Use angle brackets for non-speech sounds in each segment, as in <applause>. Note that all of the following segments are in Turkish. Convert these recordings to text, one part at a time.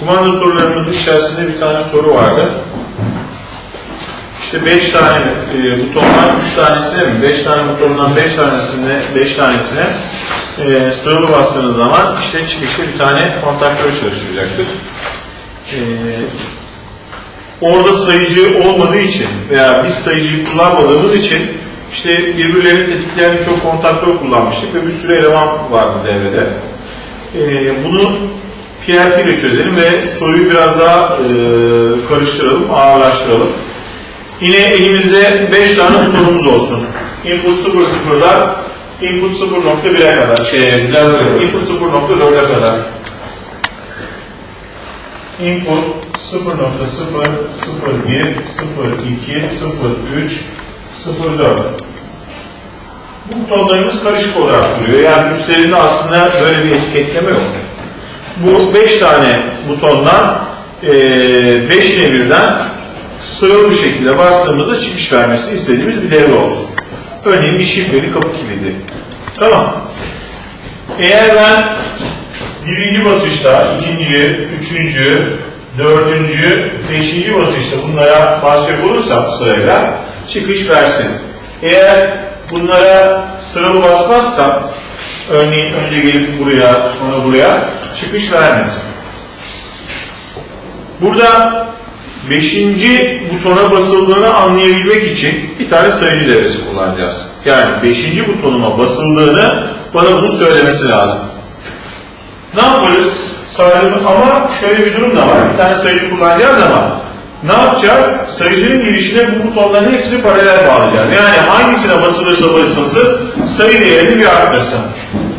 Kumanda sorularımızın içerisinde bir tane soru vardı. İşte 5 tane e, butondan 3 tanesine mi? 5 tane butondan 5 tanesine 5 tanesine e, sıralı bastığınız zaman işte çıkışta bir tane kontaktör çalışacaktır. E, orada sayıcı olmadığı için veya biz sayıcıyı kullanmadığımız için işte birbirlerini tetikleyen çok kontaktör kullanmıştık ve bir sürü eleman vardı devrede. E, bunu İle çözelim ve soruyu biraz daha e, karıştıralım, ağırlaştıralım. Yine elimizde 5 tane butonumuz olsun. Input 00'lar input 0.1'e kadar, şey, güzel input 0.4'e kadar. Input 0.0, 0.1, 0.2, 0.3, 0.4. Bu butonlarımız karışık olarak duruyor. Yani üstlerinde aslında böyle bir etiketleme yok. Bu 5 tane butondan 5'ine birden sıralı bir şekilde bastığımızda çıkış vermesi istediğimiz bir devre olsun. Örneğin bir şifreli kapı kilidi. Tamam. Eğer ben birinci basışta, ikinci, üçüncü, dördüncü, beşinci basışta bunlara başlayacak olursam sırayla çıkış versin. Eğer bunlara sıralı basmazsam, örneğin önce gelip buraya, sonra buraya çıkış vermesin. Burada beşinci butona basıldığını anlayabilmek için bir tane sayıcı devresi kullanacağız. Yani beşinci butonuma basıldığını bana bunu söylemesi lazım. Ne yaparız? Sayıcı ama şöyle bir durum da var. Bir tane sayıcı kullanacağız ama ne yapacağız? Sayıcının girişine bu butonların hepsini paralel bağlayacağız. Yani hangisine basılırsa basılsın sayı değerini bir arttırsın.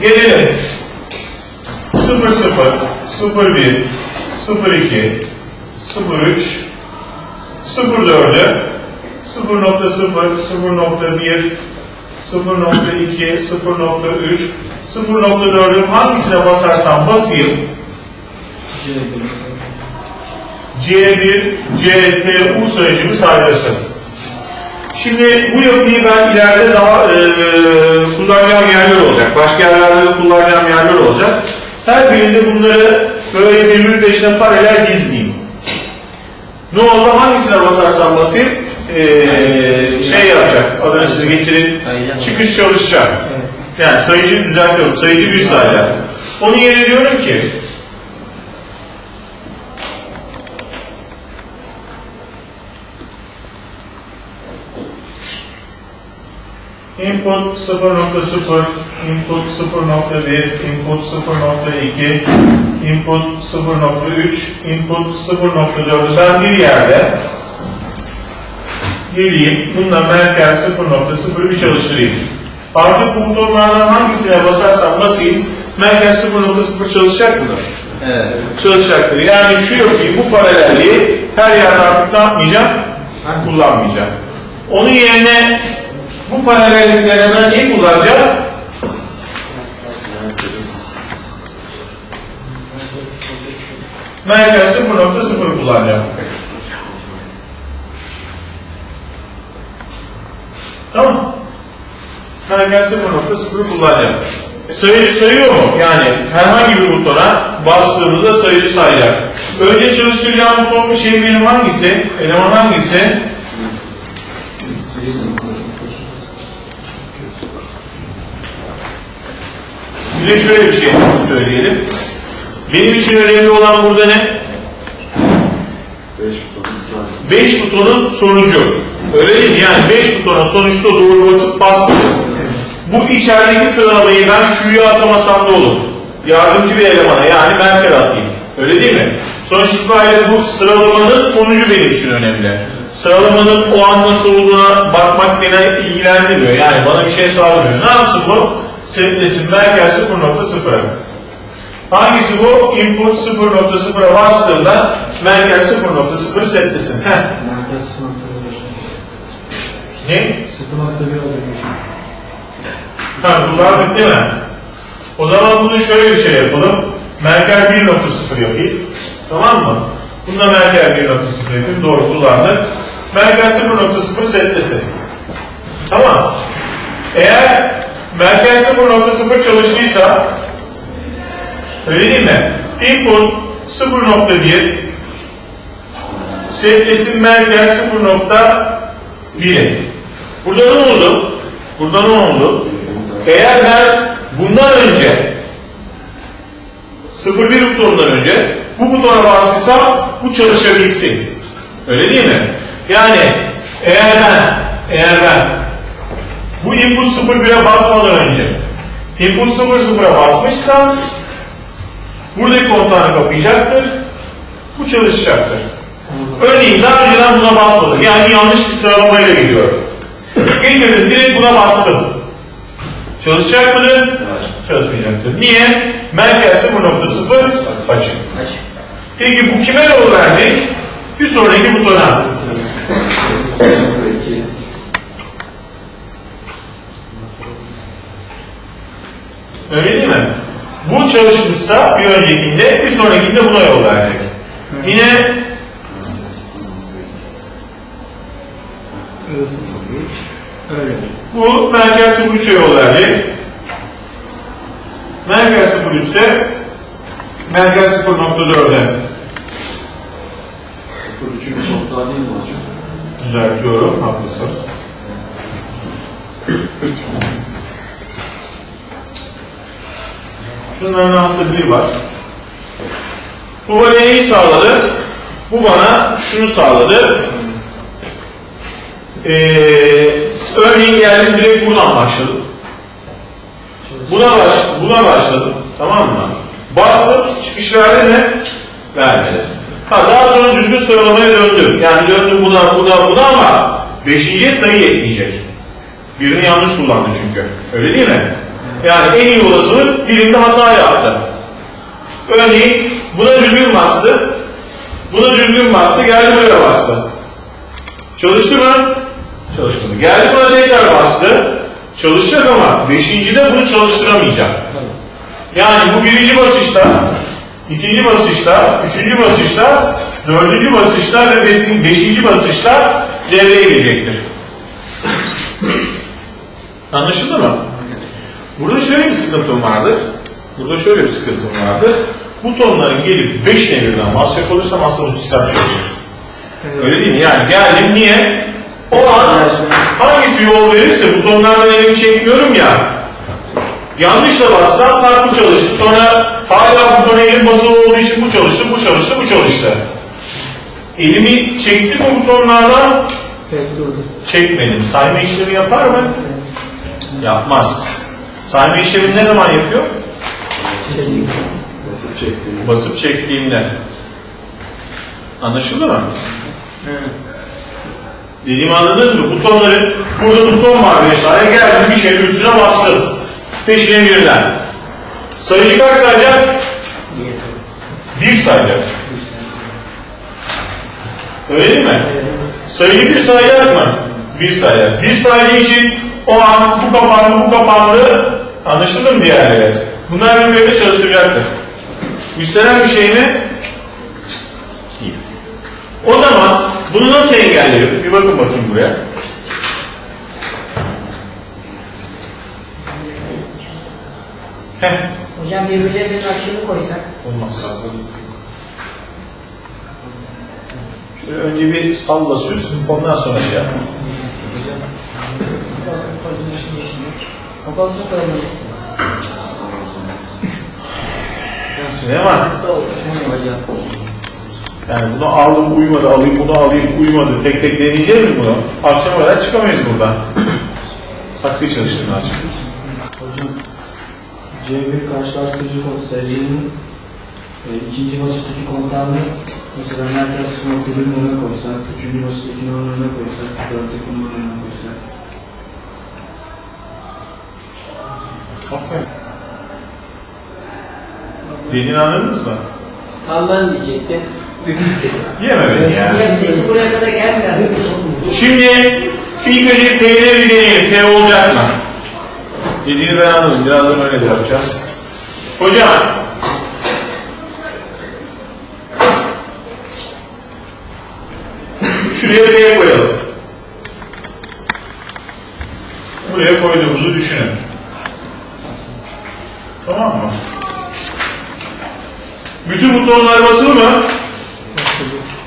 Gelelim. 0 0 0 1 0 2 03 04'ü 0.0 0.1 0.2 0.3 0.4'ün hangisine basarsam basayım C1 CTU sayıcımı saydırsın. Şimdi bu yapıyı ben ileride daha e, kullanacağım yerler olacak. Başka yerlerde de kullanacağım yerler olacak. Her birinde bunları böyle birbiri peşine paralel dizmeyeyim. Ne oldu? Hangisine basarsam basayım ee, şey yapacak. Adını size getirin. Çıkış çalışacak. Yani sayıcıyı düzeltiyorum. Sayıcı bir sayılar. Onun yerine diyorum ki Input 0.0, input 0.1, input 0.2, input 0.3, input 0.4'ü ben bir yerde geleyim, bununla merkez 0.0 bir çalıştırayım. Artık bu butonlardan hangisine basarsam basayım, merkez 0.0 çalışacak mıdır? Evet. Çalışacaktır. Yani şu yapıyı, bu paralelliği her yerde artık ne yapmayacağım? Kullanmayacağım. Onun yerine bu paralelliklere ben neyi kullanacağım? Merkez 0.0 kullanacağım. Tamam. Merkez 0.0 kullanacağım. Sayıcı sayıyor mu? Yani herhangi bir butona bastığımızda sayıcı sayacak. Önce çalıştıracağım butonun şey benim hangisi? Eleman hangisi? Bir de şöyle bir şey söyleyelim. Benim için önemli olan burada ne? 5 butonun sonucu. Öyle değil mi? Yani 5 butona sonuçta doğru basıp bastım. Bu içerideki sıralamayı ben şuraya atamasam da olur. Yardımcı bir elemana yani Merkel atayım. Öyle değil mi? Sonuç itibariyle bu sıralamanın sonucu benim için önemli. Sıralamanın o an nasıl olduğuna bakmak beni ilgilendirmiyor. Yani bana bir şey sağlamıyor. Ne yapsın bu? Setlesin Merkel 0.0'a. Hangisi bu? Input 0.0'a bastığında Merkel 0.0'ı setlesin. Heh. Merkez 0.1 Ne? 0.1 oluyor. Ha, kullandık değil mi? O zaman bunu şöyle bir şey yapalım. Merkel 1.0 yapayım. Tamam mı? Bunda Merkel 1.0 yapayım. Doğru kullandık. Merkel 0.0 setlesin. Tamam. Eğer Merkel 0.0 çalıştıysa öyle değil mi? Input 0.1 Setlesin merkez 0.1 Burada ne oldu? Burada ne oldu? Eğer ben bundan önce 0.1 butonundan önce bu butona bastıysam bu çalışabilsin. Öyle değil mi? Yani eğer ben eğer ben bu input 01'e basmadan önce input 00'a basmışsam buradaki kontağını kapayacaktır. Bu çalışacaktır. Örneğin daha önceden buna basmadım. Yani yanlış bir sıralamayla gidiyorum. Getirdim direkt buna bastım. Çalışacak mıdır? Çalışmayacaktır. Niye? Merkez 0.0 açık. Peki bu kime yol verecek? Bir sonraki butona. Öyle değil mi? Bu çalışmışsa bir öncekinde, bir sonrakinde buna yol verecek. Yine bu merkez 03'e yol verecek. Merkez 03 ise merkez 0.4'e Üçüncü kontağı değil mi hocam? düzeltiyorum. Haklısın. Şunların altında bir var. Bu bana neyi sağladı? Bu bana şunu sağladı. Ee, örneğin geldim direkt buradan başladım. Buna, baş, buna başladım. Tamam mı? Bastım. Çıkış verdi mi? Vermedi. Ha, daha sonra düzgün sıralamaya döndüm. Yani döndüm buna, buna, buna ama beşinciye sayı yetmeyecek. Birini yanlış kullandı çünkü. Öyle değil mi? Yani en iyi olasılık birinde hata yaptı. Örneğin buna düzgün bastı. Buna düzgün bastı. Geldi buraya bastı. Çalıştı mı? Çalışmadı. Geldi buna tekrar bastı. Çalışacak ama beşincide bunu çalıştıramayacak. Yani bu birinci basışta, ikinci basışta, üçüncü basışta, dördüncü basışta ve beşinci basışta devreye girecektir. Anlaşıldı mı? Burada şöyle bir sıkıntım vardır. Burada şöyle bir sıkıntım vardır. Butonların gelip beşine birden basacak olursam aslında bu sistem çalışır. Öyle değil mi? Yani geldim niye? O an hangisi yol verirse butonlardan elimi çekmiyorum ya. Yanlışla bassam tak bu çalıştı. Sonra hala butona elim basılı olduğu için bu çalıştı, bu çalıştı, bu çalıştı. Elimi çektim o butonlardan çekmedim. Sayma işlemi yapar mı? Yapmaz. Sayma işlemini ne zaman yapıyor? Basıp çekti. Basıp çektiğimde. Anlaşıldı mı? Dediğimi anladınız mı? Butonları, burada buton var bir aşağıya geldim bir şeyin üstüne bastım. Peşine birden. Sayıcı kaç sayacak? Bir sayacak. Öyle değil mi? Sayıyı bir sayacak mı? Bir sayacak. Bir saydığı için o an bu kapandı, bu kapandı. Anlaşıldı mı diğerleri? Bunlar birbirine çalıştıracaktır. Üstlenen bir şey mi? Değil. O zaman bunu nasıl engellerim? Bir bakın bakayım buraya. Heh, Hocam birbirlerinin açığını koysak. olmaz. Şöyle önce bir salla süs, ondan sonra şey yap. Kafasını koyalım. Süleyman, yani bunu aldım uyumadı, alayım bunu alayım uyumadı. Tek tek deneyeceğiz mi bunu? Akşama kadar çıkamayız buradan. Saksıyı çalıştırın azıcık. Hocam C1 karşılaştırıcı kod SC'nin e, ikinci basıttaki kontağını mesela merkez noktaların önüne koysak, üçüncü basıttaki önüne koysak, dörtteki numaranın önüne koysak. Aferin. Dediğini anladınız mı? Allah'ın diyecekti. <laughs> Yeme beni ya. Siyah sesi buraya kadar gelmeden mi? Şimdi ilk önce P'leri bir deneyelim. P olacak mı? Dediğini ben anladım. Birazdan öyle yapacağız. Hocam. Şuraya P koyalım. Buraya koyduğumuzu düşünün. Tamam mı? Bütün butonlar basılı mı?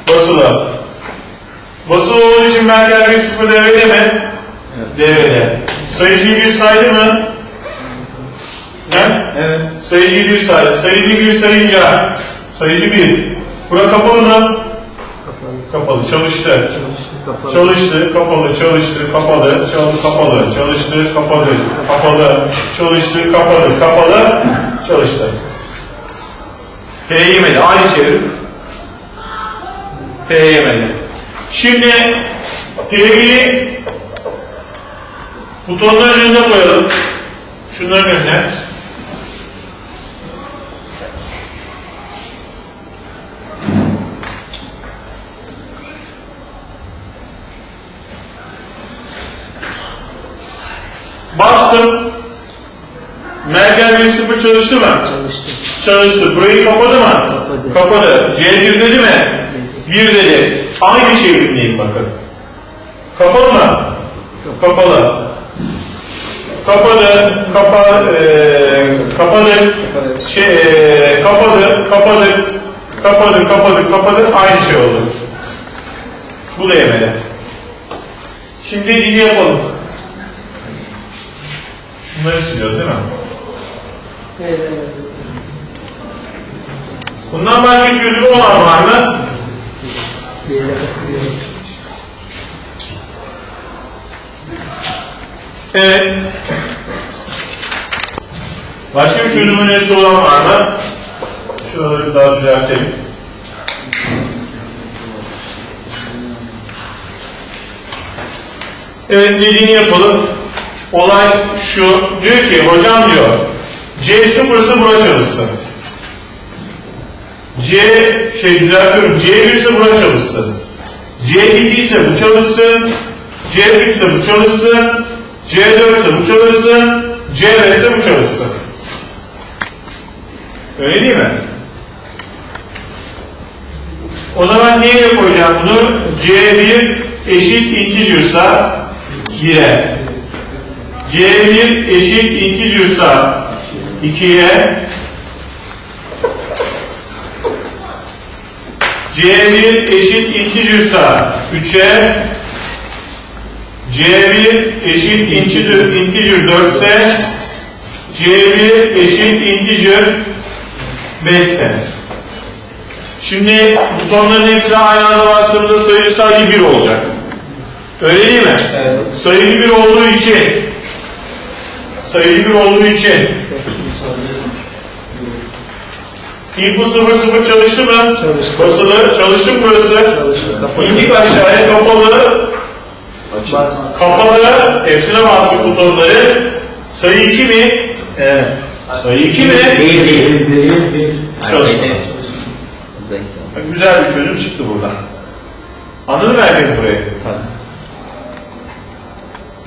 Basılı. Basılı olduğu için merkez bir sıfır devrede mi? Devrede. Sayıcıyı bir saydı mı? He? Evet. Sayıcıyı bir saydı. Sayıcıyı bir sayınca sayıcı bir. Bura kapalı mı? Kapalı. Kapalı. Çalıştı. Çalıştı. Kapalı. Çalıştı, kapalı, çalıştı, kapalı, çalı, kapalı, çalıştı, kapalı, kapalı, çalıştı, kapalı, kapalı, çalıştı. P yemedi, aynı çevir. P yemedi. Şimdi P'yi butonların önüne koyalım. Şunların önüne. Bastım. Bir sıfır çalıştı mı? Çalıştı. Çalıştı. Burayı kapadı mı? Kapadı. Kapadı. C1 dedi mi? 1 dedi. Aynı çevirmeyeyim bakın. Kapalı mı? Kapalı. Kapadı, kapa, eee kapadı, şey, eee, kapadı, kapadı, kapadı, kapadı, kapadı, aynı şey oldu. Bu da yemedi. Şimdi dediğini yapalım. Şunları siliyoruz değil mi? Evet, evet. Bundan başka çözümü olan var mı? Evet. Başka bir çözüm önerisi olan var mı? Şuraları bir daha düzeltelim. Evet dediğini yapalım. Olay şu. Diyor ki hocam diyor C sıfırsı buna çalışsın. C şey düzeltiyorum. C1 ise buna çalışsın. C2 ise bu çalışsın. C3 ise bu çalışsın. C4 ise bu çalışsın. C5 ise bu çalışsın. Öyle değil mi? O zaman neye koyacağım bunu? C1 eşit integer'sa 1'e. C1 eşit integer'sa 2'ye. C1 eşit integer'sa 3'e. C1 eşit integer, integer 4 ise C1 eşit integer 5 ise. Şimdi butonların hepsine aynı anda bastığımda sayı sadece 1 olacak. Öyle değil mi? Evet. Sayılı 1 olduğu için sayılı 1 olduğu için. İnput 0 0 çalıştı mı? Çalıştı. Basılı çalıştı mı burası? Çalıştı. İndik aşağıya kapalı Bas. Kapalı, hepsine bastık butonları. Sayı 2 mi? Evet. Sayı 2 mi? Değil, değil. Bir, bir. Çalışma. Güzel bir çözüm çıktı buradan. Anladın mı herkes burayı?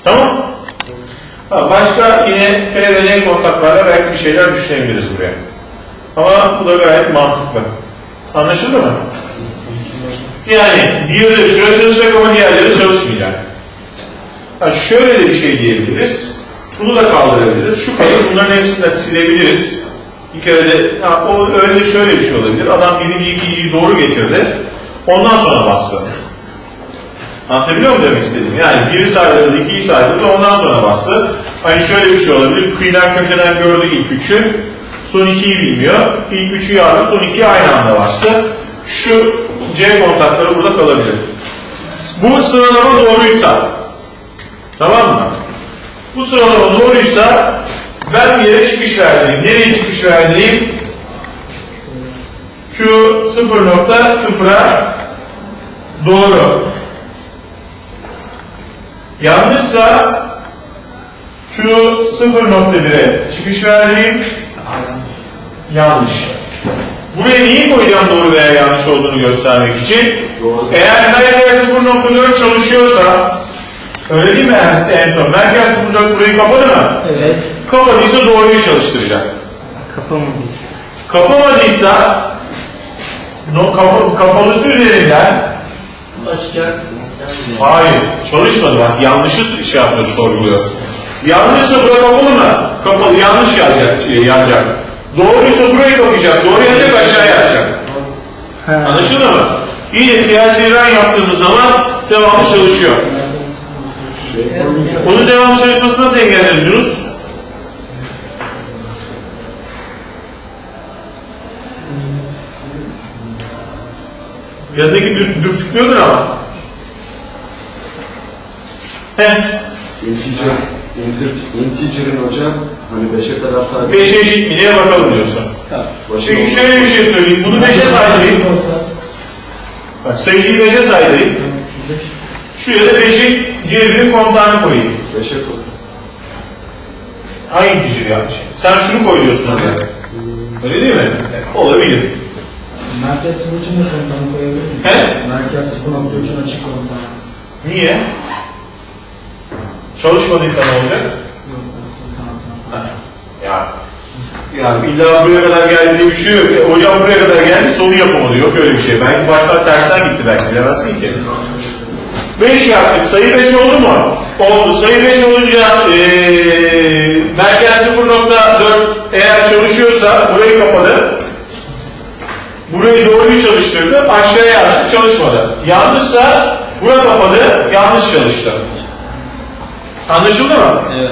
Tamam. Ha, başka yine P ve N kontaklarla belki bir şeyler düşünebiliriz buraya. Ama bu da gayet mantıklı. Anlaşıldı mı? Yani diğeri şuraya çalışacak ama diğerleri çalışmayacak. Ha, şöyle de bir şey diyebiliriz. Bunu da kaldırabiliriz. Şu kadar bunların hepsini de silebiliriz. Bir kere de ha, o öyle şöyle bir şey olabilir. Adam birinci ikinciyi doğru getirdi. Ondan sonra bastı. Anlatabiliyor muyum demek istediğim? Yani biri saydırdı, ikiyi saydırdı, ondan sonra bastı. Hani şöyle bir şey olabilir. Kıyıdan köşeden gördü ilk üçü. Son ikiyi bilmiyor. İlk üçü yazdı, son ikiyi aynı anda bastı. Şu C kontakları burada kalabilir. Bu sıralama doğruysa, tamam mı? Bu sıralama doğruysa ben bir yere çıkış verdireyim. Nereye çıkış verdireyim? Q 0.0'a doğru. Yanlışsa Q 0.1'e çıkış verdireyim. Yanlış. Buraya neyi koyacağım doğru veya yanlış olduğunu göstermek için? Eğer merkez 0.4 çalışıyorsa öyle değil mi en, en son? Merkez 0.4 burayı kapadı mı? Evet. Kapadıysa doğruyu çalıştıracak. Kapamadıyız. Kapamadıysa no, kapa, kapalısı üzerinden Açacaksın. hayır çalışmadı bak yanlışı şey yapıyoruz sorguluyoruz. Yanlışsa bura kapalı mı? Kapalı yanlış yazacak, şey, yazacak. Doğruysa burayı kapayacak. Doğru yanacak aşağıya atacak. Anlaşıldı mı? Yine kıyasi ran yaptığımız zaman devamlı çalışıyor. Onun devamlı çalışmasını nasıl engelliyoruz Yunus? Yanındaki dür- dürtüklüyordur ama. He. Integer, inter, integer'in hocam hani 5'e kadar sadece Beşe eşit mi diye bakalım diyorsun. başı Peki şöyle bir şey söyleyeyim. Bunu beşe saydırayım. Bak sayıyı beşe saydırayım. Şuraya da beşin cebinin kontağını koyayım. 5'e koy. Hangi integer yapmış? Sen şunu koy diyorsun oraya. Öyle değil mi? Olabilir. Merkez sıfır için de komutanı koyabilir miyim? He? Merkez 0.3'ün açık komutanı. Niye? Çalışmadıysa ne olacak? Yok, tamam tamam. Ya yani illa buraya kadar geldi diye bir şey yok. E, hocam buraya kadar geldi sonu yapamadı. Yok öyle bir şey. Belki baştan tersten gitti belki bilemezsin ki. 5 yaptık. Sayı 5 oldu mu? Oldu. Sayı 5 olunca eee merkez 0.4 eğer çalışıyorsa burayı kapadı. Burayı doğruyu çalıştırdı. Aşağıya açtı. Çalışmadı. Yanlışsa bura kapadı. Yanlış çalıştı. Anlaşıldı mı? Evet.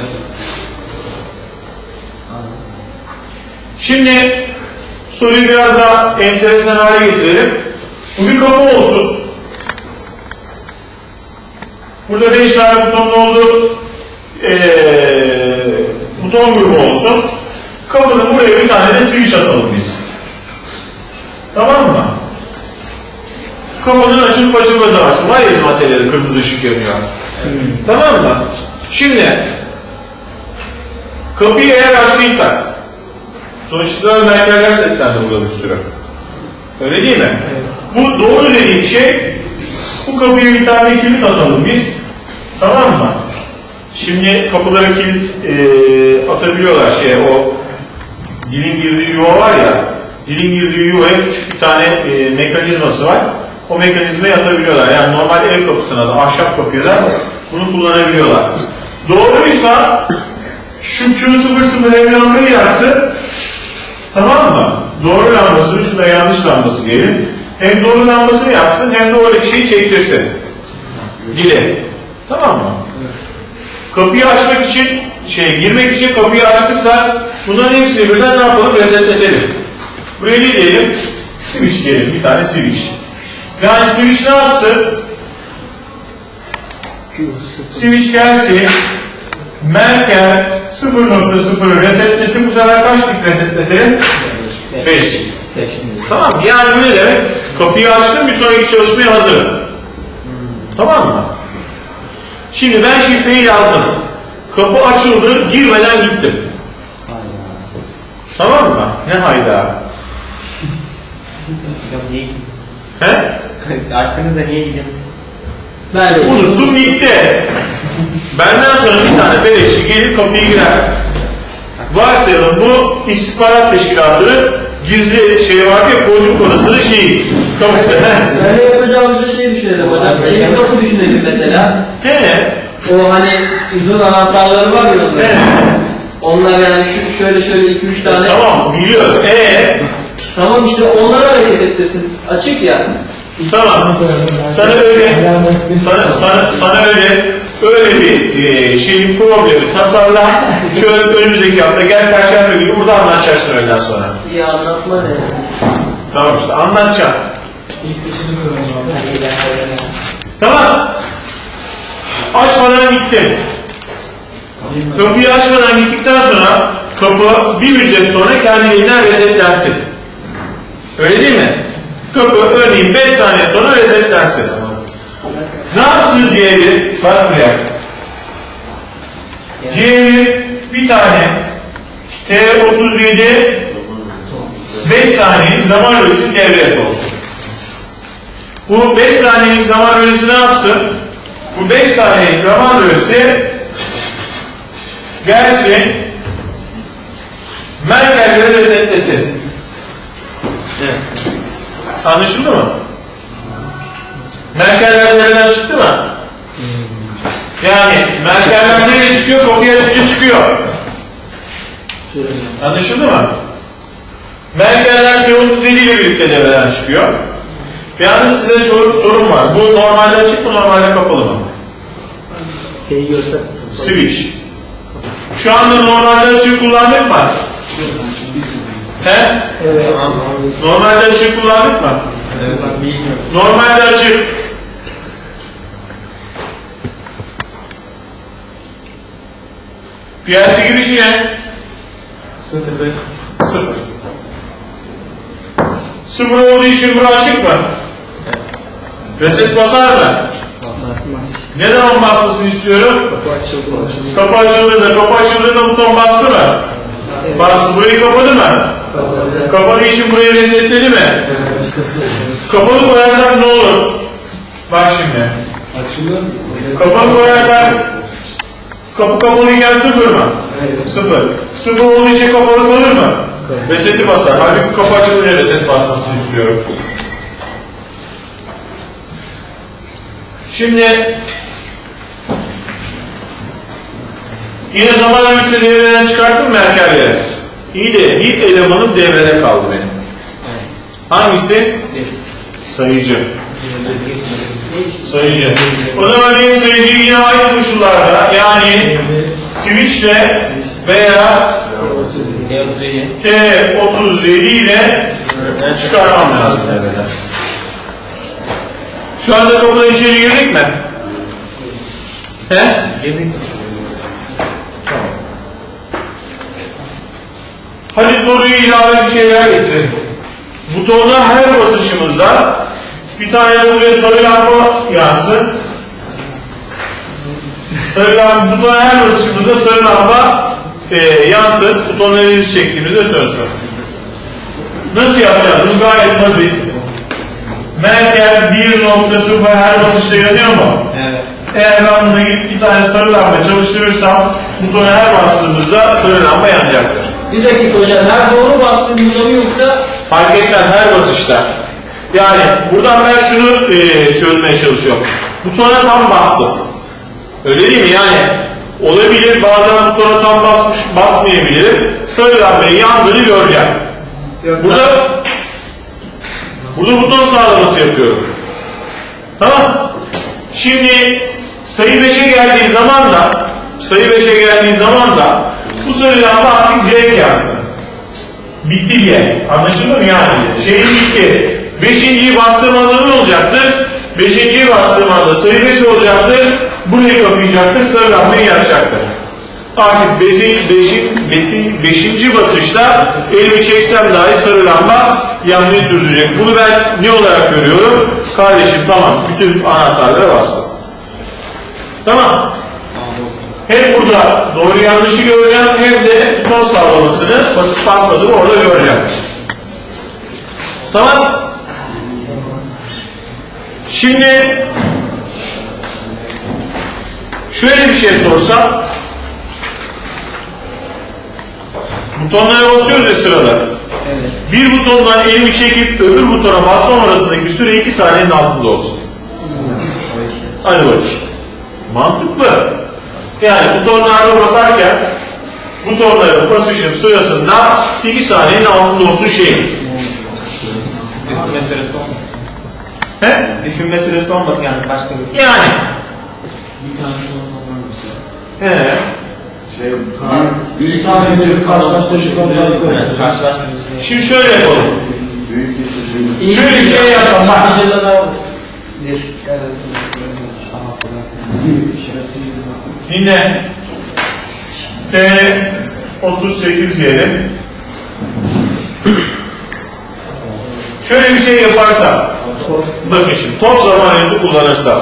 Şimdi soruyu biraz daha enteresan hale getirelim. Bu bir kapı olsun. Burada 5 tane butonlu olduğu eee buton grubu olsun. Kapının buraya bir tane de switch atalım biz. Tamam mı? Kapının açılıp açılmadığı varsın. Var ya materyali kırmızı ışık yanıyor. Tamam mı? Şimdi kapıyı eğer açtıysak sonuçta merkezler setlendi burada bir sürü. Öyle değil mi? Bu doğru dediğim şey bu kapıya bir tane kilit atalım biz. Tamam mı? Şimdi kapılara kilit eee, atabiliyorlar şey o dilin girdiği yuva var ya dilin girdiği yuvaya küçük bir tane eee, mekanizması var. O mekanizmayı atabiliyorlar. Yani normal ev kapısına da ahşap kapıya da bunu kullanabiliyorlar. Doğruysa şu Q00 ev lambayı yaksın Tamam mı? Doğru lambasını, şuna yanlış lambası diyelim. Hem doğru lambasını yaksın hem de oradaki şeyi çektirsin. Dile. Tamam mı? Kapıyı açmak için, şey girmek için kapıyı açmışsa bunların hepsini birden ne yapalım? Resetletelim. Buraya ne diyelim? Switch diyelim. Bir tane switch. Yani switch ne yapsın? Switch gelsin. Merkel 0.0 resetlesin. Bu sefer kaç bit resetledi? 5 bit. Tamam? Yani ne demek? Kapıyı açtım bir sonraki çalışmaya hazırım. Tamam mı? Şimdi ben şifreyi yazdım. Kapı açıldı, girmeden gittim. Tamam mı? Ne hayda? Hocam niye? He? <laughs> Açtınız da niye gidiyorsunuz? Ben de Unuttum gitti. Benden sonra bir tane beleşçi gelip kapıyı girer. Varsayalım bu istihbarat teşkilatının gizli şey var ya bozuk odasının şeyi. Kapısı. Öyle yapacağımızı şey düşünelim hocam. Kilit kapı düşünelim mesela. He. O hani uzun anahtarları var ya He. onların. Onlar yani şu, şöyle şöyle 2-3 tane. Tamam biliyoruz. E Tamam işte onları hareket ettirsin. Açık ya. Tamam. Sana öyle sana, sana, sana öyle öyle bir e, şeyin problemi tasarla çöz önümüzdeki hafta gel perşembe günü burada anlatacaksın öğleden sonra. İyi anlatma ne? Tamam işte anlatacağım. İlk seçimi. Tamam. Açmadan gittim. Kapıyı açmadan gittikten sonra kapı bir müddet sonra kendiliğinden resetlensin. Öyle değil mi? Kapı örneğin 5 saniye sonra resetlensin. Ne yapsın diğeri? Bak buraya. Diğeri bir tane T37 5 saniyelik zaman bölgesi devreye olsun. Bu 5 saniyelik zaman bölgesi ne yapsın? Bu 5 saniyelik zaman bölgesi gelsin Merkelleri resetlesin. Anlaşıldı mı? Merkeller nereden çıktı mı? Yani Merkeller nereye çıkıyor? Kapıyı açınca çıkıyor. Anlaşıldı mı? Merkeller T37 ile birlikte devreden çıkıyor. Yalnız size şu sorum var. Bu normalde açık mı, normalde kapalı mı? Switch. Şu anda normalde açık kullandık mı? He? Evet. Normalde açık kullandık mı? Normalde açık. PLC girişi ne? Sıfır. Sıfır. Sıfır olduğu için bura açık mı? Reset basar mı? Basmaz. Ne zaman basmasını istiyorum? Kapı açıldı. Kapı açıldığında, kapı açıldığında buton bastı mı? Bastı. Burayı kapadı mı? Kapalı. İçin burayı resetledi mi? Kapalı koyarsak ne olur? Bak şimdi. Açılıyor. Kapalı koyarsak kapı kapalıyken sıfır mı? Evet. Sıfır. Sıfır olduğu için kapalı kalır mı? Reseti basar. Halbuki kapı açılınca reset basmasını istiyorum. Şimdi yine zaman öncesi devreden çıkarttım mı erkerleri? İyi de bir elemanım devrede kaldı benim. Hangisi? Sayıcı. Sayıcı. O zaman benim sayıcıyı yine aynı koşullarda yani switchle veya T37 ile çıkarmam lazım devreden. Şu anda kapıdan içeri girdik mi? He? Girdik. Hadi soruyu ilave bir şeyler getirelim. Butonda her basışımızda bir tane de buraya sarı lamba yansın. Sarı lamba, butona her basışımızda sarı lamba e, yansın. Butonun elinizi çektiğimizde sönsün. Nasıl yapacağız? Bu gayet basit. Merkel 1.0 her basışta yanıyor mu? Evet. Eğer ben buna gidip bir tane sarı lamba çalıştırırsam butona her bastığımızda sarı lamba yanacaktır. Bir dakika hocam. Her doğru bastığımızda mı yoksa Fark etmez her basışta. Yani buradan ben şunu e, çözmeye çalışıyorum. Butona tam bastım. Öyle değil mi? Yani olabilir bazen butona tam basmış basmayabilir. Sarı lambayı yandığını göreceğim. Yok, Burada burada buton sağlaması yapıyorum. Tamam. Şimdi sayı 5'e geldiği zaman da sayı 5'e geldiği zaman da bu lamba artık direkt yansın. Bitti diye. Anlaşıldı mı yani? Şey bitti. Beşinciyi bastığım anda ne olacaktır? Beşinciyi bastığım anda sayı 5 olacaktır. Burayı kapayacaktır. Sarı lambayı yakacaktır. Artık beşin, beşin, beşin, beşinci basışta elimi çeksem dahi sarı lamba yanmayı sürdürecek. Bunu ben ne olarak görüyorum? Kardeşim tamam bütün anahtarlara bastım. Tamam. Hem burada doğru yanlışı göreceğim hem de buton sağlamasını basıp basmadığımı orada göreceğim. Tamam. Şimdi şöyle bir şey sorsam butonlara basıyoruz ya sırada. Bir butondan elimi çekip öbür butona basmam arasındaki süre 2 saniyenin altında olsun. Hadi bakayım. Mantıklı. Yani butonlarda basarken butonların basışım sırasında 2 saniyenin altında olsun şey. Düşünme süresi olmasın. He? Düşünme süresi olmasın yani başka bir Yani. Bir tane sonra He. Şey, Bir saniye bir karşılaştırıcı karşılaştırıcı. Şimdi şöyle yapalım. geçici. Şöyle bir şey yapalım. Bir. Yine T38 diyelim. Şöyle bir şey yaparsam, bakın şimdi top zamanıyası kullanırsam,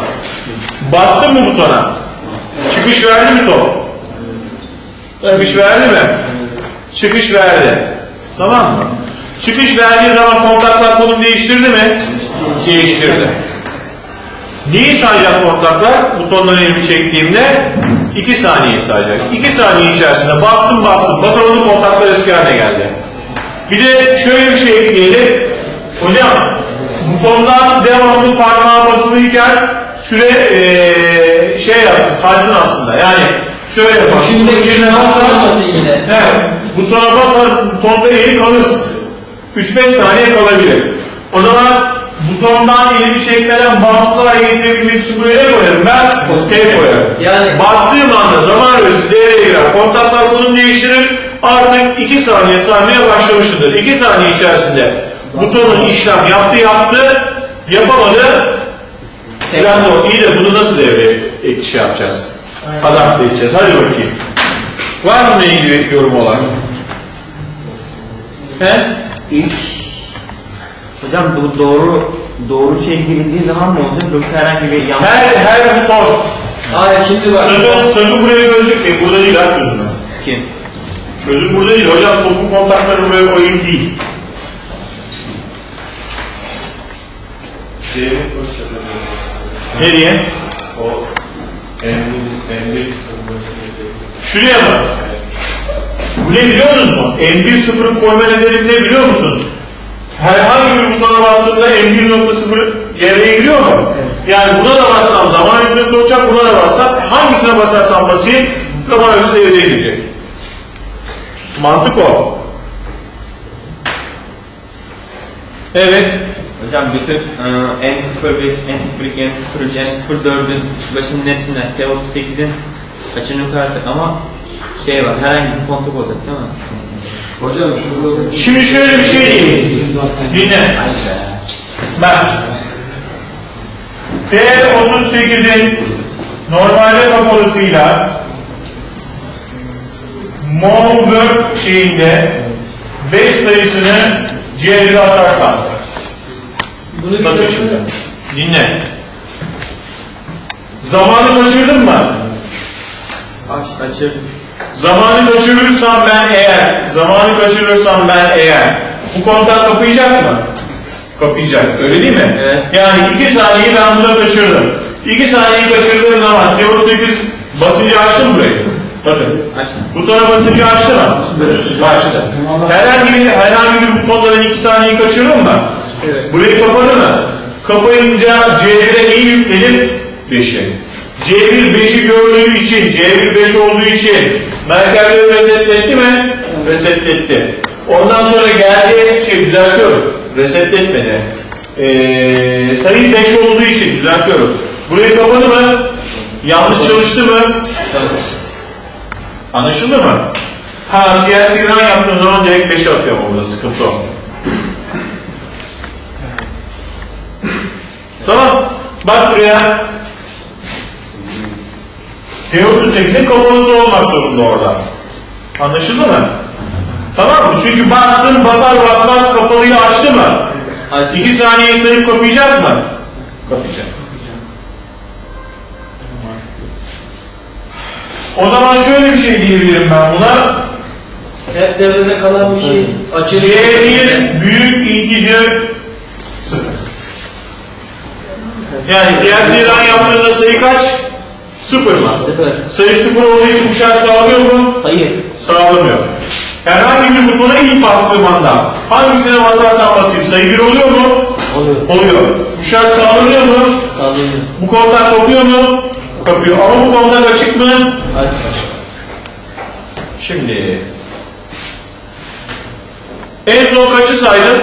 bastım mı butona? Çıkış verdi mi top? Çıkış verdi mi? Çıkış verdi. Tamam mı? Çıkış verdiği zaman kontaklar konum değiştirdi mi? Değiştirdi. Neyi sayacak kontaklar? Butondan elimi çektiğimde 2 saniye sayacak. 2 saniye içerisinde bastım bastım basamadım kontaklar eski haline geldi. Bir de şöyle bir şey ekleyelim. Hocam butondan devamlı parmağı basılıyken süre eee, şey yapsın saysın aslında. Yani şöyle yapalım. Şimdi düşünme basar- yine. Evet. Butona basar, butonda eli kalırsın. 3-5 saniye kalabilir. O zaman butondan elimi çekmeden bağımsız hale getirebilmek için buraya ne koyarım ben? T koyarım. Yani- Bastığım anda zaman öğresi devreye girer. Kontaklar bunu değiştirir. Artık 2 saniye saymaya başlamıştır. 2 saniye içerisinde butonun işlem yaptı yaptı, yapamadı. Silah da o. İyi de bunu nasıl devreye ek- şey yapacağız? Adapte edeceğiz. Hadi bakayım. Var mı ilgili yorum olan? He? İlk Hocam bu doğru doğru şey girildiği zaman mı olacak yoksa herhangi bir yanlış Her, her buton. Hayır şimdi bak. Sakın, sakın buraya gözükmeyin. Burada değil ha çözümü. kim? Çözüm burada değil. Hocam topuk kontakları buraya koyayım değil. Nereye? O Şuraya mı? Bu ne biliyor musunuz? M1 sıfırı koyma nedeni ne biliyor musun? Herhangi bir butona bastığımda M1.0 devreye giriyor mu? Yani buna da bassam zaman üstüne soracak, buna da bassam hangisine basarsam basayım zaman üstü devreye girecek. Mantık o. Evet. Hocam bütün e, N01, N02, N03, N04'ün başının hepsine T38'in açını yukarısak ama şey var herhangi bir kontak olacak değil mi? Hocam şurada Şimdi şöyle bir şey diyeyim. Dinle. Ben T38'in normalde kapalısıyla Moonberg şeyinde 5 sayısını C1'e atarsam Bunu bir Bakın şimdi. Dinle. Zamanı kaçırdın mı? Aç, açırdım. Zamanı kaçırırsam ben eğer, zamanı kaçırırsam ben eğer, bu kontak kapayacak mı? Kapayacak, öyle değil mi? Evet. Yani iki saniyeyi ben burada kaçırdım. İki saniyeyi kaçırdığım zaman Teo 8 basıncı açtı mı burayı? Bakın. Butona basıncı açtı mı? Açtı. Herhangi bir, herhangi bir butonda ben iki saniyeyi kaçırdım mı? Burayı kapadı mı? Kapayınca C1'e neyi yükledim? 5'i. C1 5'i gördüğü için, C1 5 olduğu için merkezleri resetletti mi? Resetletti. Ondan sonra geldi, şey düzeltiyorum, resetletmedi. Ee, sayı 5 olduğu için düzeltiyorum. Burayı kapadı mı? Yanlış çalıştı mı? Anlaşıldı mı? Ha, diğer signal yaptığın zaman direkt 5'e atıyorum orada, sıkıntı o. Tamam. Bak buraya. T38'in kapalısı olmak zorunda orada. Anlaşıldı mı? Tamam mı? Çünkü bastın basar basmaz kapalıyı açtı mı? Açtım. İki saniye sayıp kapayacak mı? Kapayacak. O zaman şöyle bir şey diyebilirim ben buna. hep devrede kalan bir şey. Açık. C1 büyük integer 0. Yani sayıdan yaptığında sayı kaç? 0 mı? Sıfır. Sayı 0 olduğu için bu şart sağlıyor mu? Hayır. Sağlamıyor. Herhangi bir butona ilk bastığım anda hangisine basarsam basayım sayı 1 oluyor mu? Oluyor. Oluyor. Bu şart sağlanıyor mu? Sağlıyorum. Bu kontak kopuyor mu? Kapıyor. Ama bu kontak açık mı? Aç. Şimdi en son kaçı saydım?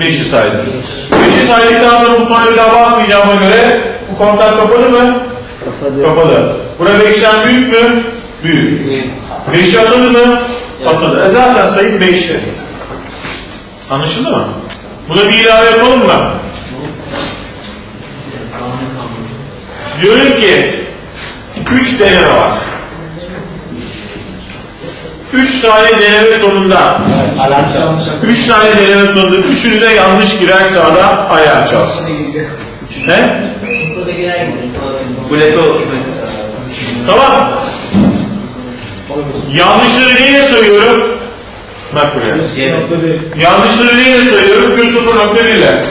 Beşi saydım. Beşi saydıktan sonra butona bir daha basmayacağıma göre bu kontak kapadı mı? Kapadı. Kapadı. Bura beşten büyük mü? Büyük. Beşi atadı mı? Atadı. E zaten sayı beşti. Anlaşıldı mı? Buna bir ilave yapalım mı? Diyorum ki üç deneme var. Üç tane deneme sonunda üç tane deneme sonunda üçünü de yanlış girerse adam ayağa çalsın. Ne? Buleto. Tamam. Yanlışları neyle sayıyorum? Bak buraya. Yanlışları neyle sayıyorum? Q0.1 ile.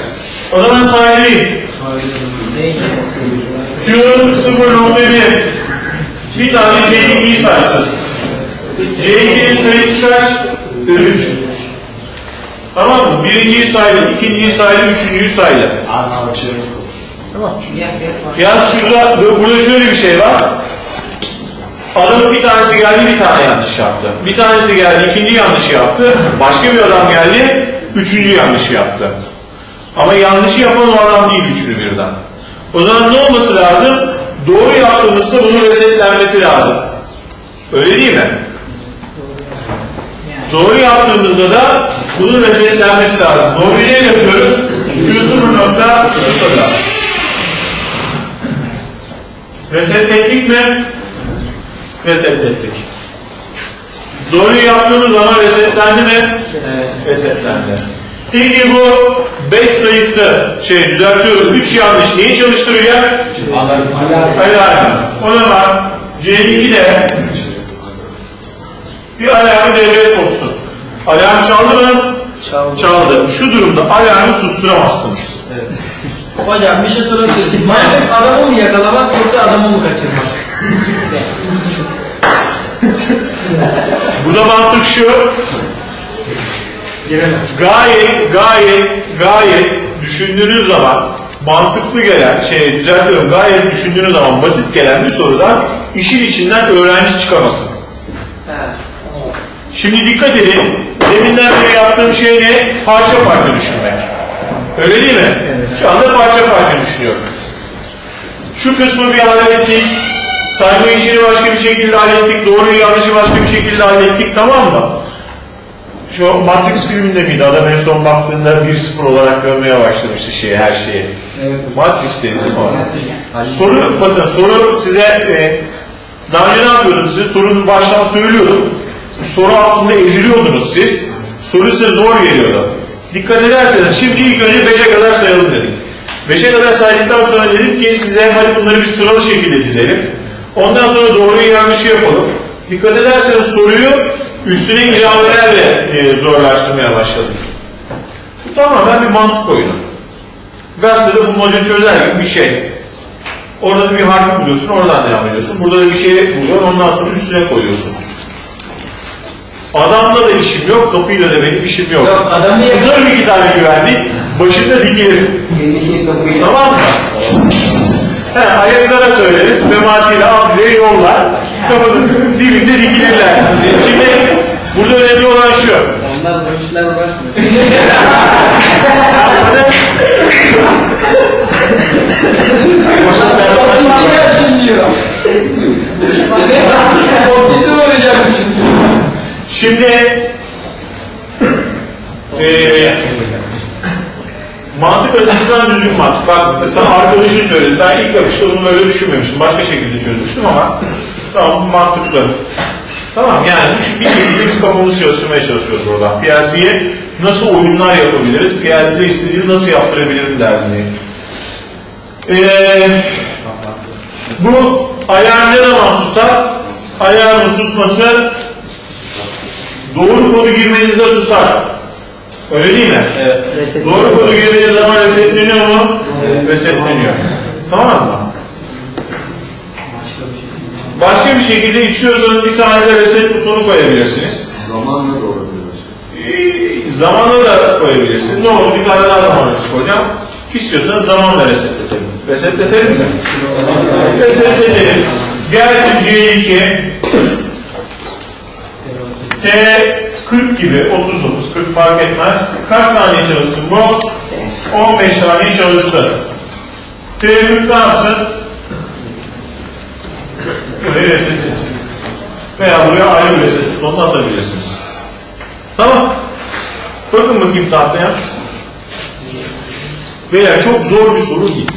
O zaman sayayım. Q0.1 bir tane C2'yi saysın. C2'nin sayısı kaç? 3. Tamam mı? Birinciyi saydı, ikinciyi saydı, üçüncüyü saydı. Tamam. Ya şurada, burada şöyle bir şey var. Adamın bir tanesi geldi bir tane yanlış yaptı. Bir tanesi geldi ikinci yanlış yaptı. Başka bir adam geldi Üçüncü yanlışı yaptı. Ama yanlışı yapan o adam değil üçünü birden. O zaman ne olması lazım? Doğru yaptığımızda bunun resetlenmesi lazım. Öyle değil mi? Doğru yaptığımızda da bunun resetlenmesi lazım. Doğru ne yapıyoruz? Q0.0'da. Resetlettik mi? Resetlettik. Doğru yaptığımız zaman resetlendi mi? Resetlendi. Peki bu 5 sayısı, şey düzeltiyorum, 3 yanlış neyi çalıştıracak? Alarm. O zaman C2 de bir alarmı devreye soksun. Alarm çaldı mı? Çaldı. Çaldı. Şu durumda alarmı susturamazsınız. Hocam bir şey sorabilirim. Manyak adamı mı yakalamak yoksa adamı mı kaçırmak? İkisi de. Burada mantık şu. Gayet, gayet, gayet düşündüğünüz zaman mantıklı gelen, şey düzeltiyorum, gayet düşündüğünüz zaman basit gelen bir sorudan işin içinden öğrenci çıkamasın. Şimdi dikkat edin. Deminden beri yaptığım şey ne? Parça parça düşünmek. Öyle değil mi? Şu anda parça parça düşünüyorum. Şu kısmı bir hallettik. Sayma işini başka bir şekilde hallettik. Doğruyu yanlışı başka bir şekilde hallettik. Tamam mı? Şu Matrix filminde miydi? Adam en son baktığında 1-0 olarak görmeye başlamıştı şeyi, her şeyi. Matrix değil mi o? Soru, bakın soru size e, daha önce ne yapıyordum size? Sorunu baştan söylüyordum. Soru altında eziliyordunuz siz. Soru size zor geliyordu. Dikkat ederseniz şimdi ilk önce 5'e kadar sayalım dedik. 5'e kadar saydıktan sonra dedim ki size hadi bunları bir sıralı şekilde dizelim. Ondan sonra doğruyu yanlışı yapalım. Dikkat ederseniz soruyu üstüne ilavelerle e, zorlaştırmaya başladım. Bu tamamen bir mantık oyunu. Gazetede bulmaca çözer gibi bir şey. Orada bir harf buluyorsun, oradan devam ediyorsun. Burada da bir şey buluyorsun, ondan sonra üstüne koyuyorsun. Adamla da işim yok, kapıyla da benim işim yok. Yok, adamı Tutarım iki tane güvenlik, başında dikilir. Tamam mı? He, ayaklara söyleriz, mematiyle abdüle yollar, kapının dibinde dikilirler. Şimdi burada önemli olan şu. Onlar bu işlerle uğraşmıyor. O bizi vuracakmış. Şimdi eee <clears throat> mantık açısından düzgün mantık. Bak mesela arkadaşın söyledi. Ben ilk bakışta bunu böyle düşünmemiştim. Başka şekilde çözmüştüm ama tamam bu mantıklı. Tamam yani bir şekilde biz kafamızı çalıştırmaya çalışıyoruz burada. PLC'ye nasıl oyunlar yapabiliriz? PLC'de istediğini nasıl yaptırabilirim derdini. Eee bu ayar ne zaman susar? Ayarın susması doğru kodu girmenizde susar. Öyle değil mi? Evet. Doğru kodu girdiğiniz zaman resetleniyor mu? Resetleniyor. Tamam mı? Başka bir şekilde istiyorsanız bir tane de reset butonu koyabilirsiniz. Zamanla da olabilir. Ee, Zamanla da koyabilirsiniz. Ne olur bir tane daha zaman koyacağım. İstiyorsanız zamanla resetletelim. Resetletelim mi? Resetletelim. Gelsin C2 T 40 gibi 39 40 fark etmez. Kaç saniye çalışsın bu? 15 saniye çalışsın. T 40 ne yapsın? Burayı resetlesin. Veya buraya ayrı bir reset butonunu atabilirsiniz. Tamam. Bakın bakayım tahtaya. Veya çok zor bir soru değil.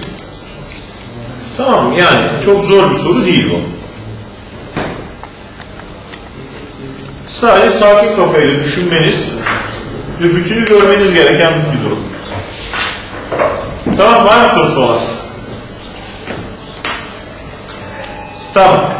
Tamam? Yani çok zor bir soru değil bu. Sadece sakin kafayla düşünmeniz ve bütünü görmeniz gereken bir durum. Tamam var mı sorusu olan? Tamam.